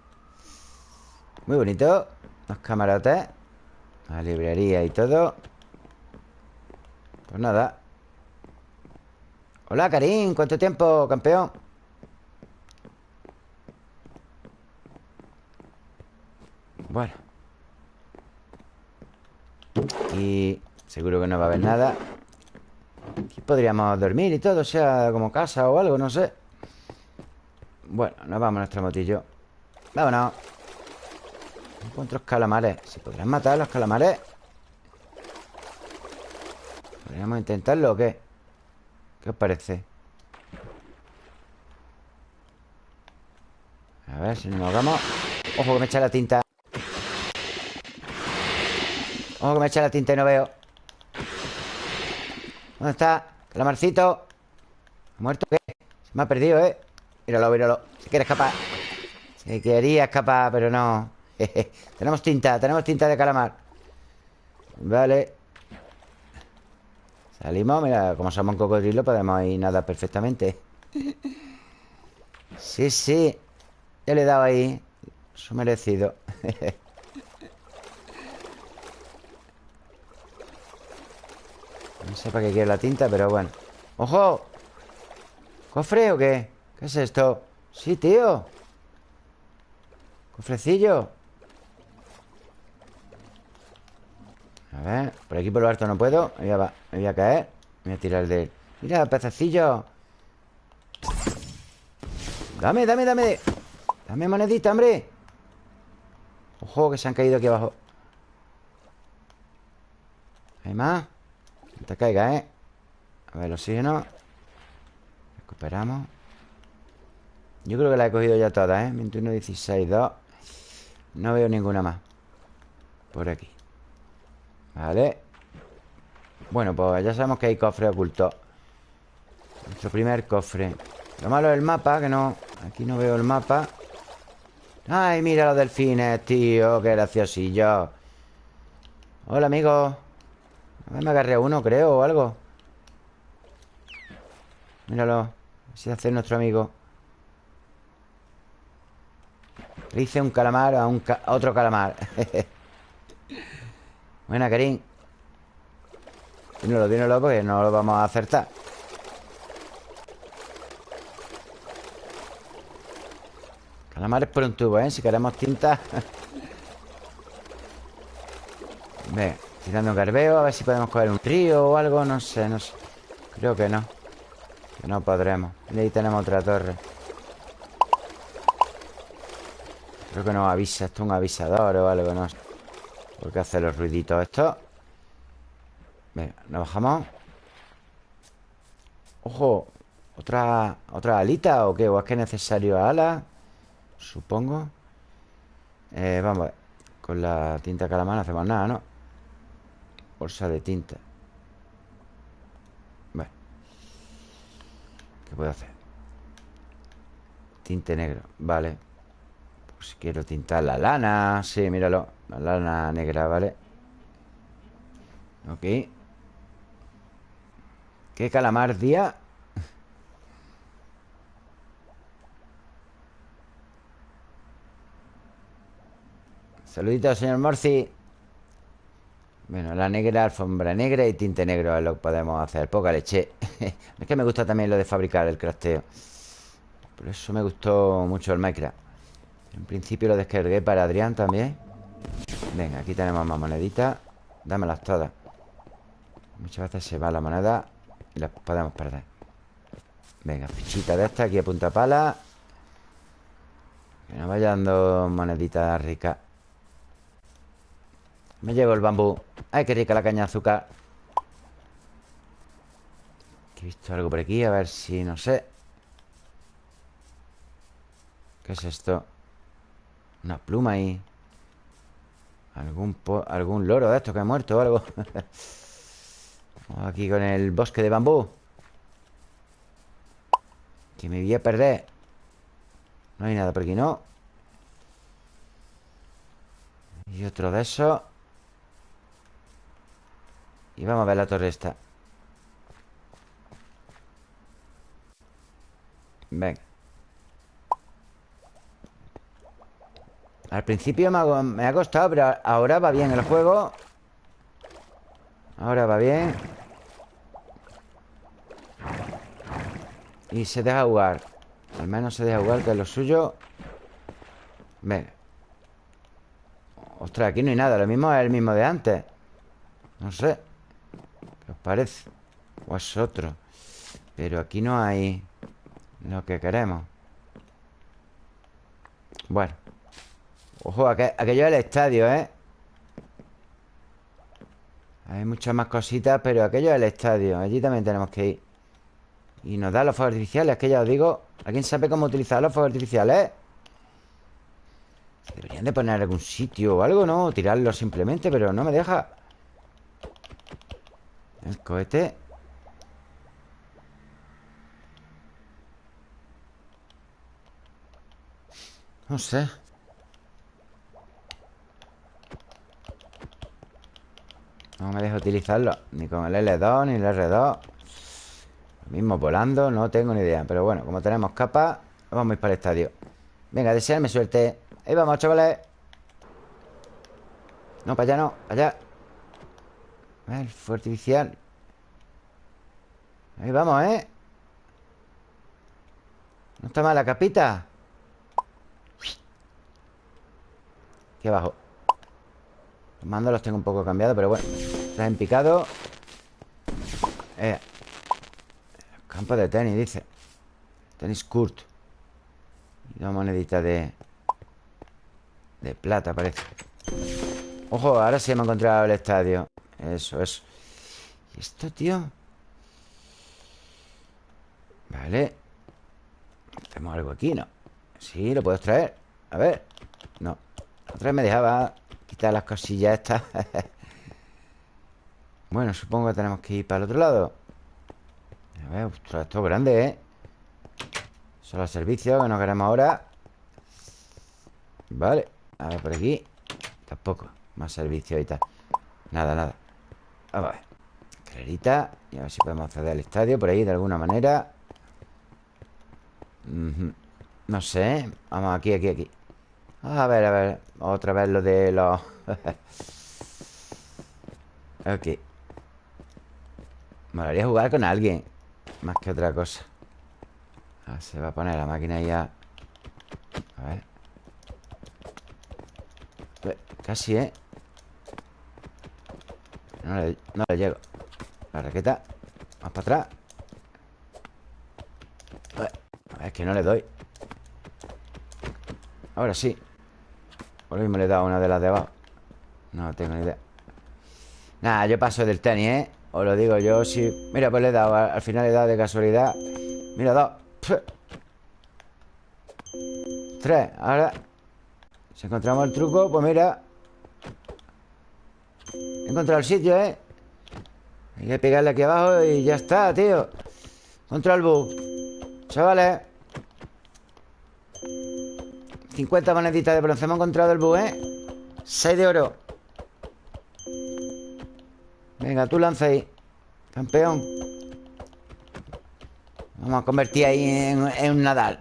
S1: Muy bonito. Los camarotes. La librería y todo. Pues nada. Hola, Karim. ¿Cuánto tiempo, campeón? Bueno. Y seguro que no va a haber nada. Aquí podríamos dormir y todo sea, como casa o algo, no sé. Bueno, nos vamos a nuestro motillo. Vámonos. Encuentro calamares. ¿Se podrán matar los calamares? ¿Podríamos intentarlo o qué? ¿Qué os parece? A ver si nos hagamos Ojo que me echa la tinta Ojo que me echa la tinta y no veo. ¿Dónde está? Calamarcito ¿Ha muerto qué? Se me ha perdido, ¿eh? Míralo, míralo. Se quiere escapar. Se quería escapar, pero no. Tenemos tinta, tenemos tinta de calamar. Vale. Salimos, mira, como somos un cocodrilo Podemos ir nada perfectamente. Sí, sí. Ya le he dado ahí Su merecido No sé para qué quiere la tinta, pero bueno. ¡Ojo! ¿Cofre o qué? ¿Qué es esto? Sí, tío. Cofrecillo A ver, por aquí por lo alto no puedo. Me voy a, me voy a caer. Me voy a tirar de... Mira, pececillo. Dame, dame, dame. Dame monedita, hombre. Ojo, que se han caído aquí abajo. ¿Hay más? Te caiga, ¿eh? A ver, el oxígeno. Recuperamos. Yo creo que la he cogido ya todas, ¿eh? 21, 16, 2 No veo ninguna más. Por aquí. Vale. Bueno, pues ya sabemos que hay cofre oculto Nuestro primer cofre. Lo malo es el mapa, que no Aquí no veo el mapa. Ay, mira los delfines, tío Qué graciosillo. Hola, amigo A ver, me agarré a uno, creo, o algo. Míralo si hace nuestro amigo. Le hice un calamar a, un otro calamar. Buena, Karim. Dímelo, dímelo porque no lo vamos a acertar. Calamares por un tubo, ¿eh? Si queremos tinta Ve, tirando un garbeo A ver si podemos coger un río o algo No sé, no sé Creo que no Que no podremos Y ahí tenemos otra torre Creo que nos avisa Esto es un avisador o algo, no sé ¿Por qué hace los ruiditos esto? Venga, nos bajamos Ojo ¿Otra, ¿Otra alita o qué? ¿O es que es necesario ala? Supongo eh, Vamos a ver Con la tinta calamar no hacemos nada, ¿no? Bolsa de tinta Bueno ¿Qué puedo hacer? Tinte negro, vale Pues quiero tintar la lana Sí, míralo la lana negra, ¿vale? Ok ¿Qué calamar día? Saluditos, señor Morci Bueno, la negra, alfombra negra y tinte negro es lo que podemos hacer. Poca leche. Es que me gusta también lo de fabricar el crafteo Por eso me gustó mucho el Minecraft En principio lo descargué para Adrián también. Venga, aquí tenemos más moneditas Dámelas todas. Muchas veces se va la moneda Y las podemos perder. Venga, fichita de esta aquí a punta pala. Que nos vayan dando moneditas ricas Me llevo el bambú. Ay, qué rica la caña de azúcar. He visto algo por aquí A ver si, no sé. ¿Qué es esto? Una pluma ahí. Algún, algún loro de estos que ha muerto o algo. Aquí con el bosque de bambú. Que me voy a perder. No hay nada por aquí, ¿no? Y otro de esos Y vamos a ver la torre esta. Venga Al principio me ha, costado Pero ahora va bien el juego. Ahora va bien. Y se deja jugar. Al menos se deja jugar Que es lo suyo. Venga Ostras, aquí no hay nada. Lo mismo es el mismo de antes. No sé. ¿Qué os parece? O es otro Pero aquí no hay Lo que queremos Bueno Ojo, aquello es el estadio, ¿eh? Hay muchas más cositas Pero aquello es el estadio Allí también tenemos que ir Y nos da los fuegos artificiales Que ya os digo ¿Alguien sabe cómo utilizar los fuegos artificiales? Deberían de poner algún sitio o algo, ¿no? Tirarlo simplemente Pero no me deja El cohete. No sé. No me deja utilizarlo Ni con el L2 ni el R2 Lo mismo volando No tengo ni idea Pero bueno, como tenemos capa Vamos a ir para el estadio. Venga, desearme suerte. Ahí vamos, chavales. No, para allá no Para allá El fuego artificial Ahí vamos, ¿eh? No está mal la capita Aquí abajo los mandos los tengo un poco cambiados, pero bueno Traen picado. Eh. Campo de tenis, dice. Tenis Kurt. Y una monedita de De plata, parece. Ojo, ahora sí hemos encontrado el estadio Eso, eso. ¿Y esto, tío? Vale. Hacemos algo aquí, ¿no? Sí, lo puedo traer A ver. No. Otra vez me dejaba Quitar las cosillas estas. Bueno, supongo que tenemos que ir para el otro lado. A ver, ostras, esto es grande, ¿eh? Solo servicios que no queremos ahora. Vale. A ver, por aquí. Tampoco. Más servicios y tal. Nada, nada A ver. Escalerita Y a ver si podemos acceder al estadio Por ahí, de alguna manera. No sé Vamos aquí, aquí, aquí. A ver, a ver Otra vez lo de los... ok. Me a jugar con alguien Más que otra cosa. Se va a poner la máquina ya A ver. Casi, ¿eh? No le, llego. La raqueta Más para atrás. Es que no le doy. Ahora sí. Por lo mismo le he dado una de las de abajo. No tengo ni idea. Nada, yo paso del tenis, ¿eh? Os lo digo yo, sí Mira, pues le he dado, al final le he dado de casualidad. Mira, dos. Tres, ahora. Si encontramos el truco, pues mira He encontrado el sitio, ¿eh? Hay que pegarle aquí abajo y ya está, tío. Control bug Chavales. 50 moneditas de bronce. Hemos encontrado el bug, ¿eh? 6 de oro. Venga, tú lanza ahí Campeón. Vamos a convertir ahí en, un Nadal.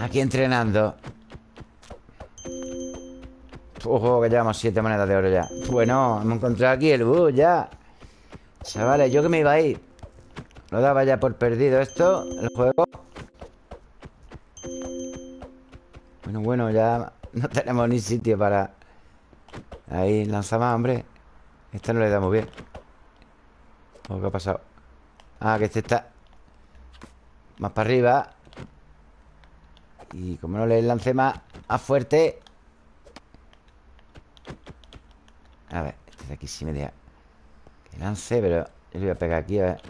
S1: Aquí entrenando Ojo, que llevamos 7 monedas de oro ya. Bueno, hemos encontrado aquí el bug ya. Chavales, yo que me iba a ir. Lo daba ya por perdido esto El juego. Bueno, bueno, ya no tenemos ni sitio para... Ahí, lanza más, hombre. Este no le damos bien. ¿Qué ha pasado? Ah, que este está Más para arriba. Y como no le lance más A fuerte A ver, este de aquí sí me deja Que lance, pero yo le voy a pegar aquí, a ver.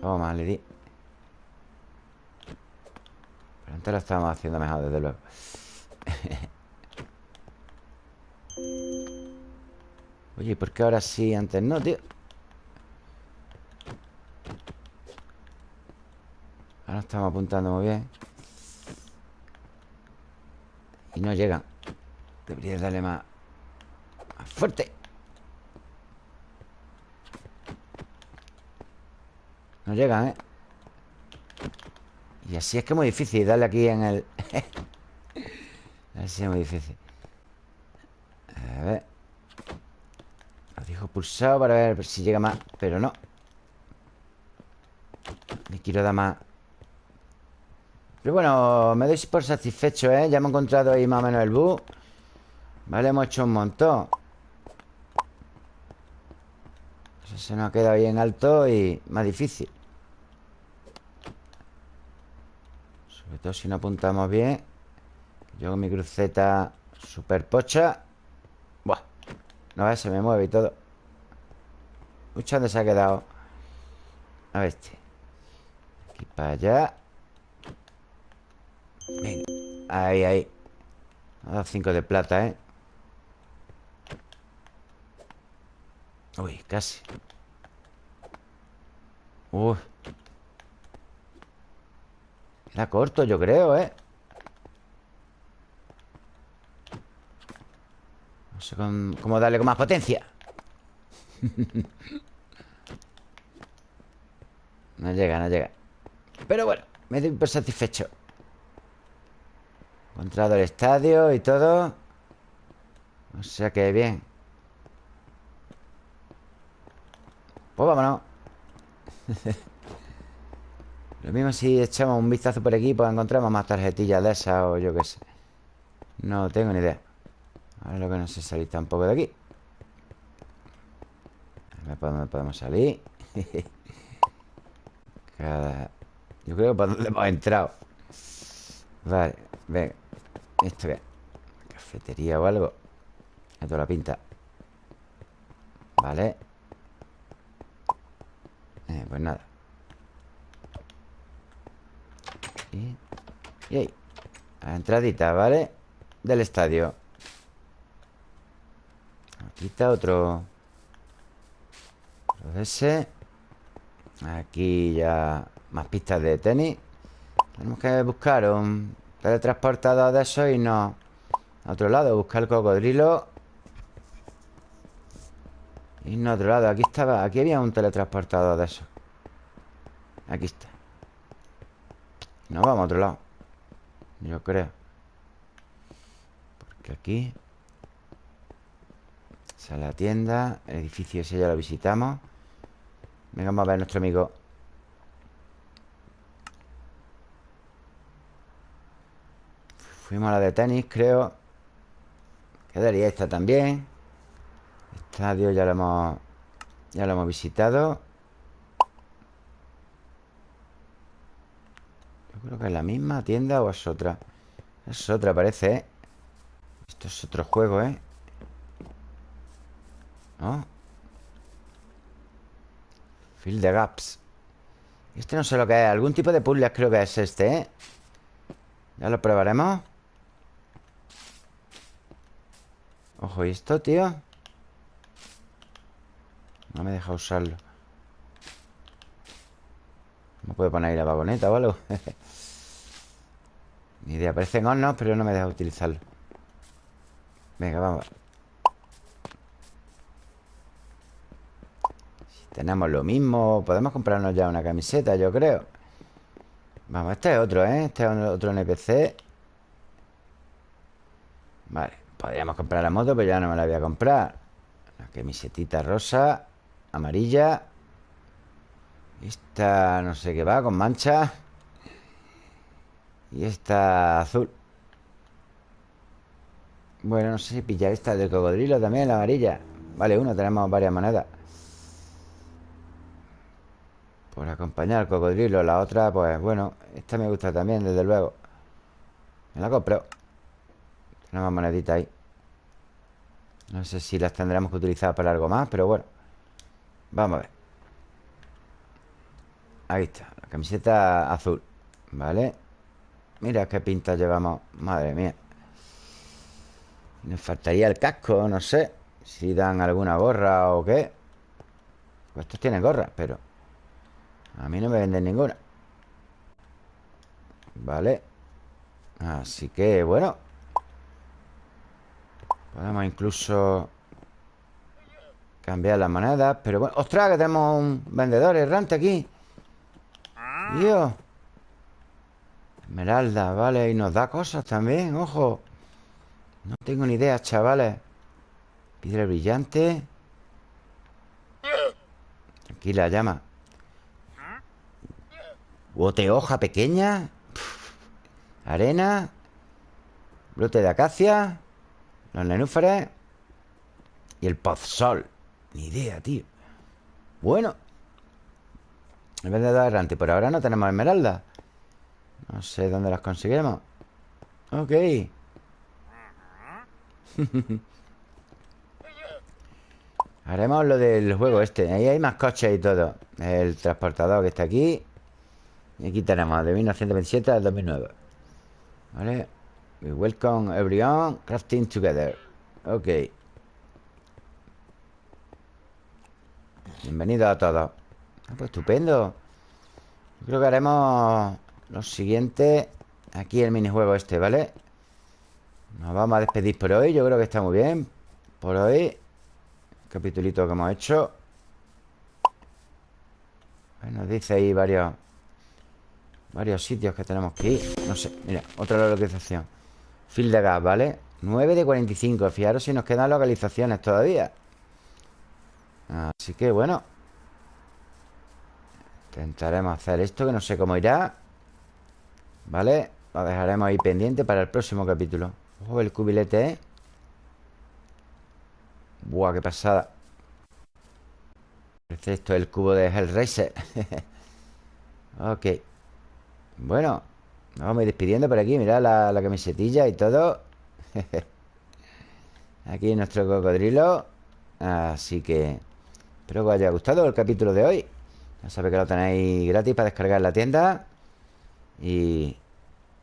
S1: Toma, le di. Pero antes lo estábamos haciendo mejor, desde luego. Oye, ¿por qué ahora sí antes no, tío? Ahora estamos apuntando muy bien. Y no llegan Debería darle más, fuerte. No llegan, ¿eh? Y así es que es muy difícil darle aquí en el... así es muy difícil. A ver. Lo dijo pulsado para ver si llega más Pero no. Le quiero dar más. Pero bueno, me doy por satisfecho, ¿eh? Ya hemos encontrado ahí más o menos el bug Vale, hemos hecho un montón. Eso se nos ha quedado bien alto y más difícil. Sobre todo si no apuntamos bien. Yo con mi cruceta super pocha. Buah No ves, se me mueve y todo. Mucho donde se ha quedado A ver este. Aquí para allá. Venga. Ahí, ahí. Ha dado cinco de plata, ¿eh? Uy, casi. Uy. Era corto, yo creo, ¿eh? No sé cómo darle con más potencia. No llega, no llega. Pero bueno, me doy por satisfecho. Encontrado el estadio y todo. O sea que bien Pues vámonos. Lo mismo si echamos un vistazo por aquí Pues encontramos más tarjetillas de esas O yo qué sé. No tengo ni idea. Ahora lo que no sé salir tampoco de aquí. ¿Dónde podemos salir? Cada... Yo creo que por donde hemos entrado. Vale, venga ¿Esto qué? ¿Cafetería o algo? Esto la pinta. Vale eh, Pues nada. Y, ahí. La entradita, ¿vale? Del estadio. Aquí está otro. Ese. Aquí ya Más pistas de tenis. Tenemos que buscar un teletransportador de esos y no. A otro lado, buscar el cocodrilo No a otro lado Aquí estaba, aquí había un teletransportador de esos. Aquí está. Nos vamos a otro lado Yo creo. Porque aquí Esa es la tienda El edificio ese ya lo visitamos. Venga, vamos a ver a nuestro amigo. Fuimos a la de tenis, creo. Quedaría esta también Estadio ya lo hemos Ya lo hemos visitado creo que es la misma tienda o es otra Es otra, parece, ¿eh? Esto es otro juego, ¿eh? ¿No? Fill the gaps Este no sé lo que es Algún tipo de puzzle creo que es este, ¿eh? Ya lo probaremos Ojo, ¿y esto, tío? No me deja usarlo. No puede poner ahí la vagoneta o algo. Ni idea, parecen hornos, pero no me deja utilizarlo. Venga, vamos. Si tenemos lo mismo Podemos comprarnos ya una camiseta, yo creo. Vamos, este es otro, ¿eh? Este es otro NPC Vale, podríamos comprar la moto Pero ya no me la voy a comprar. La camisetita rosa Amarilla. Esta no sé qué va, con manchas y esta azul. Bueno, no sé si pillar esta del cocodrilo también, la amarilla. Vale, uno, tenemos varias monedas. Por acompañar al cocodrilo La otra, pues bueno Esta me gusta también, desde luego. Me la compro. Tenemos moneditas ahí. No sé si las tendremos que utilizar para algo más Pero bueno Vamos a ver. Ahí está, la camiseta azul Vale Mira qué pinta llevamos Madre mía. Nos faltaría el casco, no sé Si dan alguna gorra o qué. Pues Estos tienen gorra, pero A mí no me venden ninguna. Vale Así que, bueno. Podemos incluso Cambiar las monedas Pero bueno, ostras, que tenemos un vendedor errante aquí. Dios Esmeralda, vale Y nos da cosas también, ojo. No tengo ni idea, chavales. Piedra brillante. Tranquila, llama. Bote hoja pequeña. Arena. Brote de acacia. Los nenúfares. Y el pozsol Ni idea, tío. Bueno El vendedor errante Por ahora no tenemos esmeralda. No sé dónde las conseguiremos. Ok. Haremos lo del juego este. Ahí hay más coches y todo. El transportador que está aquí. Y aquí tenemos de 1927 al 2009 Vale. We welcome everyone Crafting together. Ok Bienvenido a todos. Ah, Pues estupendo. Yo creo que haremos Lo siguiente Aquí el minijuego este, ¿vale? Nos vamos a despedir por hoy Yo creo que está muy bien. Por hoy Capitulito que hemos hecho. Nos dice ahí varios Varios sitios que tenemos que ir. No sé, mira, otra localización. Fil de gas, ¿vale? 9 de 45 Fijaros si nos quedan localizaciones todavía Así que bueno. Intentaremos hacer esto Que no sé cómo irá. ¿Vale? Lo dejaremos ahí pendiente para el próximo capítulo. Ojo el cubilete, ¿eh? Buah, qué pasada. Parece esto el cubo de Hellraiser. Ok. Bueno Nos vamos a ir despidiendo por aquí. Mirad la, la camisetilla y todo. Aquí nuestro cocodrilo. Así que Espero que os haya gustado el capítulo de hoy Ya sabéis que lo tenéis gratis para descargar en la tienda Y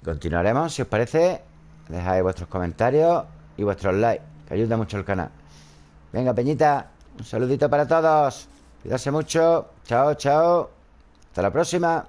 S1: continuaremos, si os parece Dejáis vuestros comentarios y vuestros likes Que ayuda mucho al canal Venga, Peñita, un saludito para todos. Cuídase mucho. Chao, chao. Hasta la próxima.